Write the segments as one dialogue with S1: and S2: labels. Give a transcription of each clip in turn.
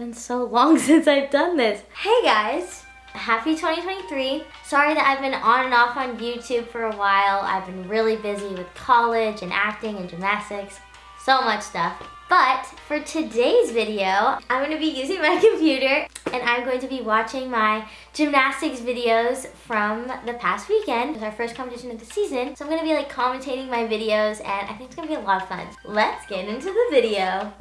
S1: been so long since I've done this. Hey guys, happy 2023. Sorry that I've been on and off on YouTube for a while. I've been really busy with college and acting and gymnastics, so much stuff. But for today's video, I'm gonna be using my computer and I'm going to be watching my gymnastics videos from the past weekend. It's our first competition of the season. So I'm gonna be like commentating my videos and I think it's gonna be a lot of fun. Let's get into the video.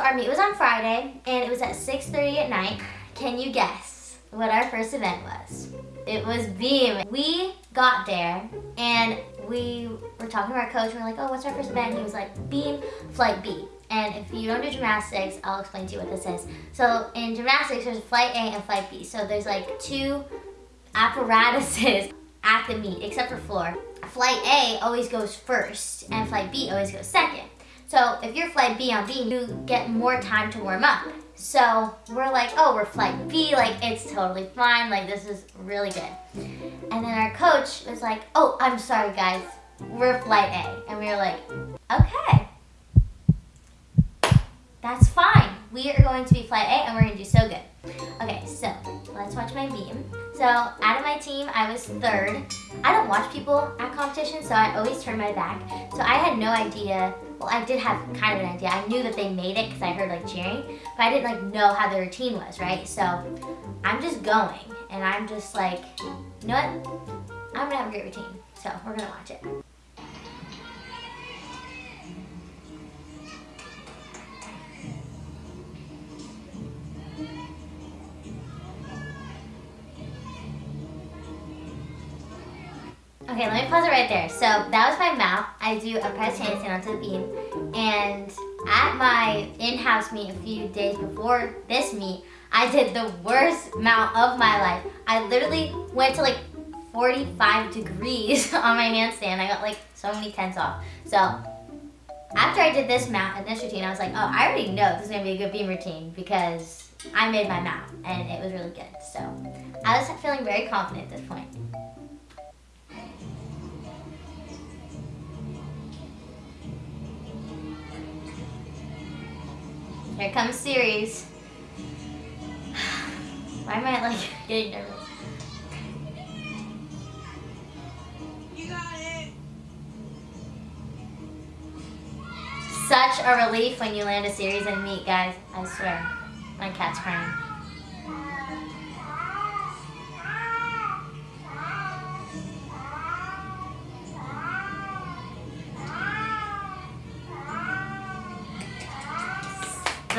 S1: Our meet was on Friday and it was at 6.30 at night. Can you guess what our first event was? It was beam. We got there and we were talking to our coach we are like, oh, what's our first event? And he was like, beam, flight B. And if you don't do gymnastics, I'll explain to you what this is. So in gymnastics, there's flight A and flight B. So there's like two apparatuses at the meet, except for floor. Flight A always goes first and flight B always goes second. So if you're flight B on B, you get more time to warm up. So we're like, oh, we're flight B, like it's totally fine, like this is really good. And then our coach was like, oh, I'm sorry guys, we're flight A. And we were like, okay that's fine. We are going to be flight A and we're gonna do so good. Okay, so let's watch my beam. So out of my team, I was third. I don't watch people at competition, so I always turn my back. So I had no idea, well, I did have kind of an idea. I knew that they made it because I heard like cheering, but I didn't like know how the routine was, right? So I'm just going and I'm just like, you know what? I'm gonna have a great routine. So we're gonna watch it. Okay, let me pause it right there. So that was my mount. I do a press handstand onto the beam. And at my in-house meet a few days before this meet, I did the worst mount of my life. I literally went to like 45 degrees on my handstand. I got like so many tenths off. So after I did this mount and this routine, I was like, oh, I already know this is gonna be a good beam routine because I made my mount and it was really good. So I was feeling very confident at this point. Here comes series. Why am I like getting nervous? You got it. Such a relief when you land a series and meet, guys. I swear. My cat's crying.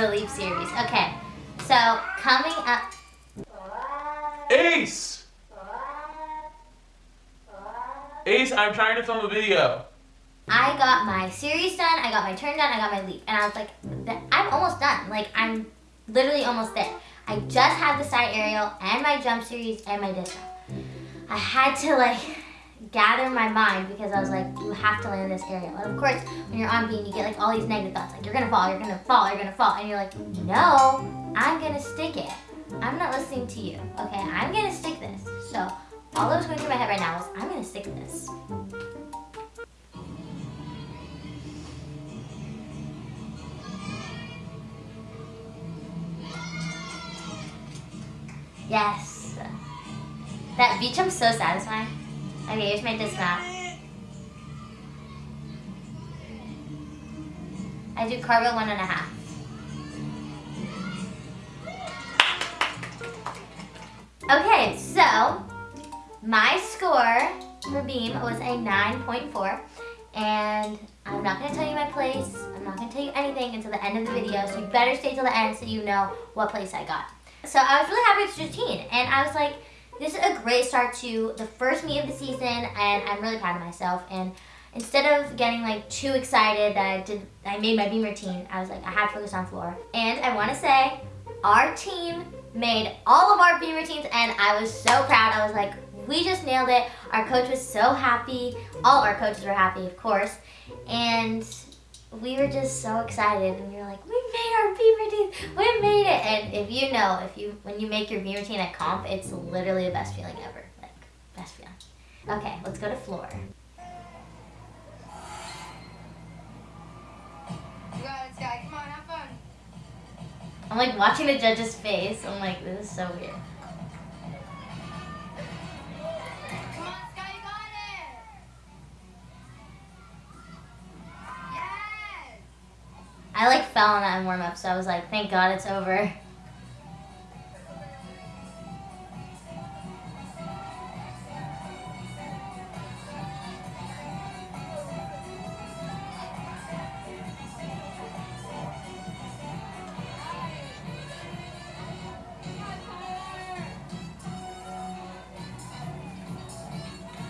S1: The Leap series. Okay, so coming up.
S2: Ace! Ace, I'm trying to film a video.
S1: I got my series done, I got my turn done, I got my leap. And I was like, I'm almost done. Like, I'm literally almost there. I just have the side aerial and my jump series and my disc. I had to like gather my mind because I was like, you have to land this aerial. And of course, when you're on beam, you get like all these negative thoughts, like you're gonna fall, you're gonna fall, you're gonna fall. And you're like, no, I'm gonna stick it. I'm not listening to you, okay? I'm gonna stick this. So all that was going through my head right now was, I'm gonna stick this. Yes. That beach jump's so satisfying. Okay, here's my dismount. I do cartwheel one and a half. Okay, so my score for beam was a 9.4 and I'm not going to tell you my place. I'm not going to tell you anything until the end of the video, so you better stay till the end so you know what place I got. So I was really happy with 15 and I was like, this is a great start to the first meet of the season and I'm really proud of myself. And instead of getting like too excited that I did, I made my beam routine, I was like, I had to focus on floor. And I want to say, our team made all of our beam routines and I was so proud. I was like, we just nailed it. Our coach was so happy. All our coaches were happy, of course. And we were just so excited and we were like, we made our beam routine, we made it. And if you know, if you when you make your beam routine at comp, it's literally the best feeling ever. Like, best feeling. Okay, let's go to floor.
S3: You got it, Sky. Come on, have fun.
S1: I'm like watching the judge's face. I'm like, this is so weird. Fell that in warm up, so I was like, thank God it's over.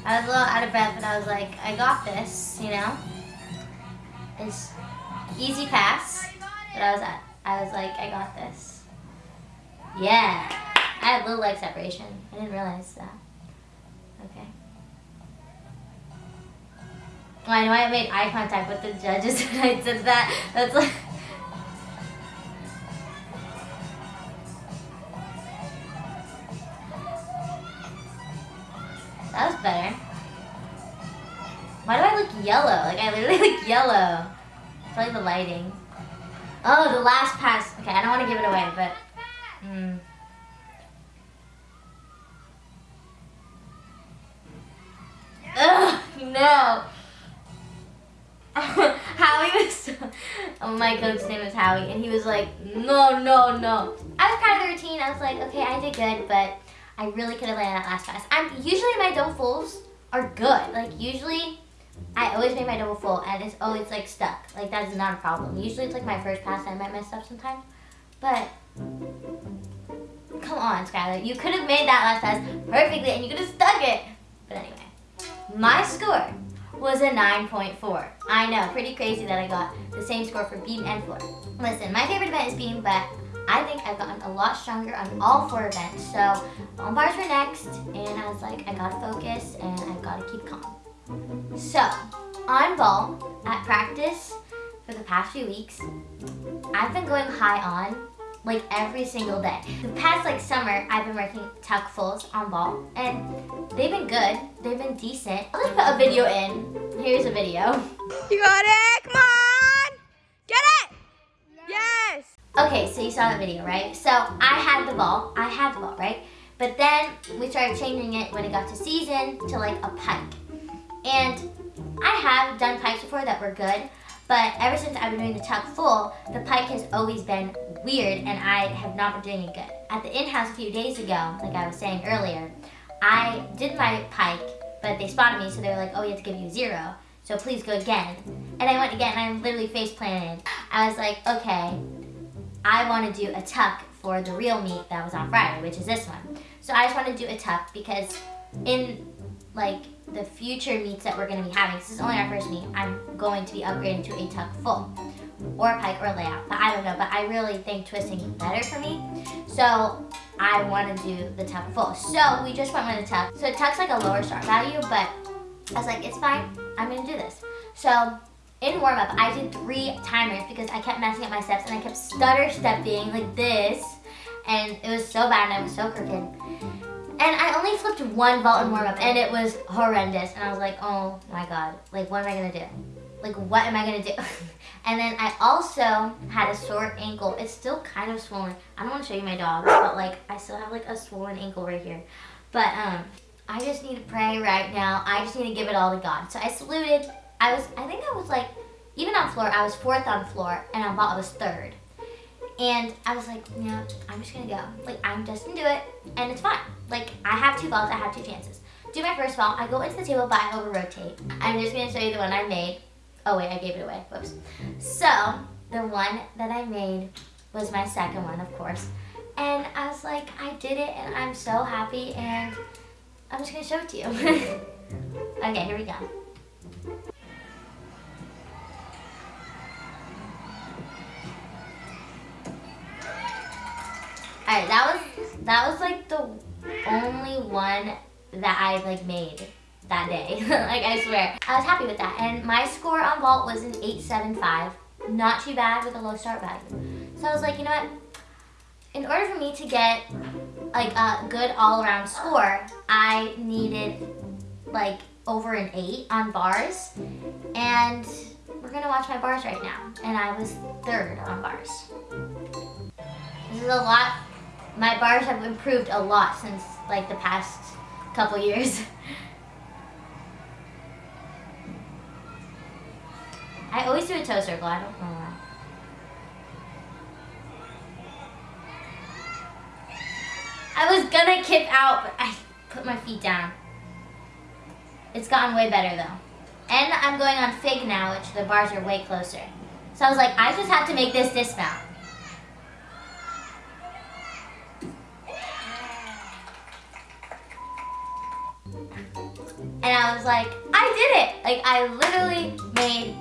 S1: I was a little out of breath, but I was like, I got this, you know? It's easy pass. I was I was like, I got this. Yeah. I had little leg separation. I didn't realize that. Okay. Well, I know I made eye contact with the judges when I did that. That's like. That was better. Why do I look yellow? Like I literally look yellow. Probably the lighting. Oh, the last pass. Okay, I don't want to give it away, but. Mm. Ugh, no. Howie was so, oh, my coach's name was Howie, and he was like, no, no, no. I was kind of the routine. I was like, okay, I did good, but I really could have landed that last pass. I'm usually my double fulls are good. Like usually, I always make my double full, and it's always like stuck. Like that's not a problem. Usually it's like my first pass I might mess up sometimes, but come on, Skylar, you could have made that last pass perfectly, and you could have stuck it. But anyway, my score was a 9.4. I know, pretty crazy that I got the same score for beam and floor. Listen, my favorite event is beam, but I think I've gotten a lot stronger on all four events. So on bars were next, and I was like, I gotta focus and I gotta keep calm. So on vault at practice for the past few weeks, I've been going high on like every single day. The past like summer, I've been working tuck fulls on vault, and they've been good. They've been decent. I'll just put a video in. Here's a video.
S3: You got it. Come on. Get it. Yes.
S1: Okay, so you saw that video, right? So I had the vault, I had the vault, right? But then we started changing it when it got to season to like a pike. And I have done pikes before that were good, but ever since I've been doing the tuck full, the pike has always been weird and I have not been doing it good. At the in-house a few days ago, like I was saying earlier, I did my pike, but they spotted me, so they were like, oh, we have to give you zero. So please go again. And I went again, and I literally face planted. I was like, okay, I want to do a tuck for the real meet that was on Friday, which is this one. So I just want to do a tuck because in like the future meets that we're going to be having, this is only our first meet, I'm going to be upgrading to a tuck full or a pike or layout, but I don't know, but I really think twisting is better for me. So I want to do the tuck full. So we just went with a tuck. So tuck's like a lower start value, but I was like, it's fine, I'm going to do this. So in warm up, I did three timers because I kept messing up my steps and I kept stutter stepping like this. And it was so bad and I was so crooked. And I only flipped one vault in warm up and it was horrendous. And I was like, oh my God, like what am I gonna do? Like what am I gonna do? and then I also had a sore ankle. It's still kind of swollen. I don't wanna show you my dog, but like I still have like a swollen ankle right here. But um, I just need to pray right now. I just need to give it all to God. So I saluted. I was, I think I was like, even on floor, I was fourth on floor, and on vault, I was third. And I was like, yeah, I'm just gonna go. Like, I'm just gonna do it, and it's fine. Like, I have two vaults, I have two chances. Do my first vault, I go into the table, but I over rotate. I'm just gonna show you the one I made. Oh wait, I gave it away, whoops. So, the one that I made was my second one, of course. And I was like, I did it, and I'm so happy, and I'm just gonna show it to you. okay, here we go. Alright, that was that was like the only one that I like made that day. like I swear. I was happy with that. And my score on vault was an 875. Not too bad with a low start value. So I was like, you know what? In order for me to get like a good all-around score, I needed like over an 8 on bars. And we're gonna watch my bars right now. And I was third on bars. This is a lot. My bars have improved a lot since like the past couple years. I always do a toe circle. I don't know why. I was gonna kip out, but I put my feet down. It's gotten way better though. And I'm going on fig now, which the bars are way closer. So I was like, I just have to make this dismount. I was like, I did it! Like, I literally made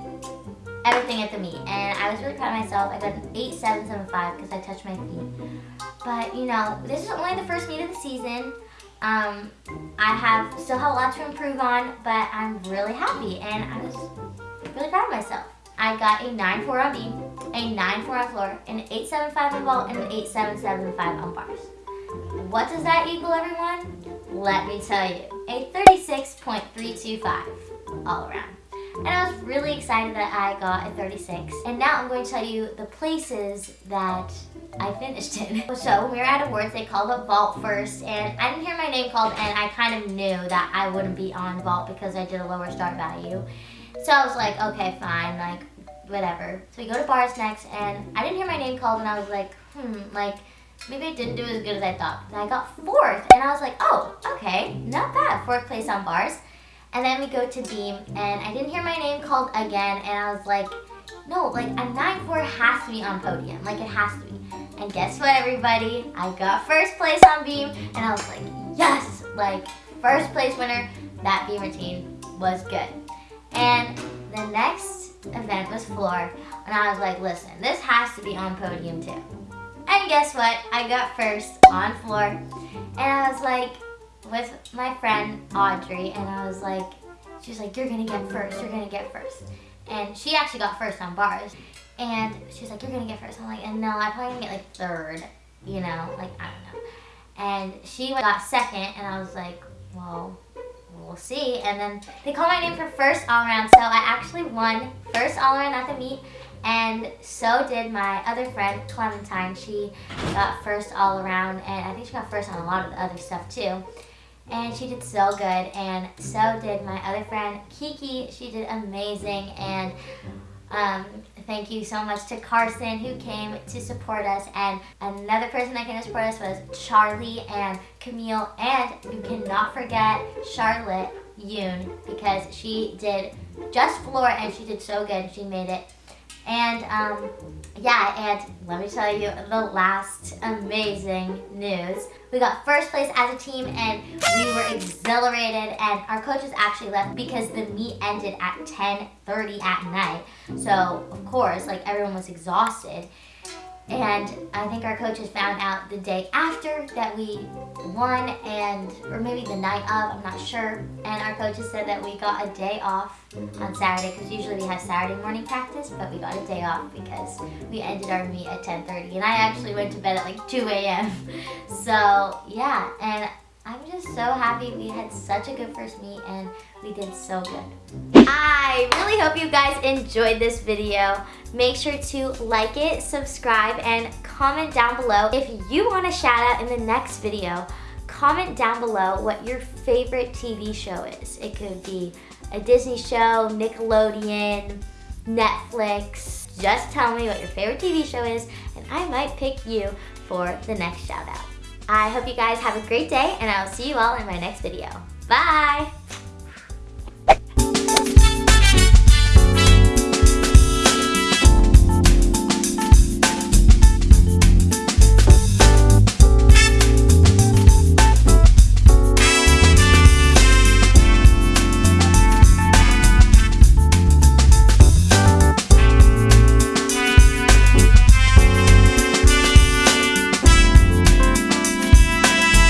S1: everything at the meet. And I was really proud of myself. I got an 8775 because I touched my feet. But, you know, this is only the first meet of the season. Um, I have still have a lot to improve on, but I'm really happy. And I was really proud of myself. I got a 9-4 on beam, a 9-4 on floor, an 8-7-5 on vault, and an 8-7-7-5 on bars. What does that equal, everyone? Let me tell you, a 36.325 all around. And I was really excited that I got a 36. And now I'm going to tell you the places that I finished in. So when we were at awards, they called up vault first, and I didn't hear my name called, and I kind of knew that I wouldn't be on vault because I did a lower start value. So I was like, okay, fine, like, whatever. So we go to bars next, and I didn't hear my name called, and I was like, hmm, like, maybe I didn't do as good as I thought. And I got fourth, and I was like, oh, okay, not bad. Fourth place on bars. And then we go to beam, and I didn't hear my name called again, and I was like, no, like a 9-4 has to be on podium. Like, it has to be. And guess what, everybody? I got first place on beam, and I was like, yes! Like, first place winner. That beam routine was good. And the next event was floor, and I was like, listen, this has to be on podium too. And guess what? I got first on floor, and I was like, with my friend Audrey, and I was like, she was like, you're gonna get first, you're gonna get first. And she actually got first on bars. And she was like, you're gonna get first. I'm like, and no, I'm probably gonna get like third, you know, like, I don't know. And she got second, and I was like, well, we'll see. And then they called my name for first all around, so I actually won first all around at the meet. And so did my other friend, Clementine. She got first all around, and I think she got first on a lot of the other stuff too. And she did so good and so did my other friend Kiki. She did amazing and um, thank you so much to Carson who came to support us. And another person that came to support us was Charlie and Camille. And you cannot forget Charlotte Yoon because she did just floor and she did so good. She made it and um, yeah, and let me tell you the last amazing news. We got first place as a team and we were exhilarated and our coaches actually left because the meet ended at 10.30 at night. So of course, like everyone was exhausted. And I think our coaches found out the day after that we won and, or maybe the night of, I'm not sure. And our coaches said that we got a day off on Saturday because usually we have Saturday morning practice, but we got a day off because we ended our meet at 10.30 and I actually went to bed at like 2 a.m. So yeah, and I'm just so happy we had such a good first meet and we did so good. I hope you guys enjoyed this video. Make sure to like it, subscribe, and comment down below. If you want a shout out in the next video, comment down below what your favorite TV show is. It could be a Disney show, Nickelodeon, Netflix. Just tell me what your favorite TV show is and I might pick you for the next shout out. I hope you guys have a great day and I will see you all in my next video. Bye!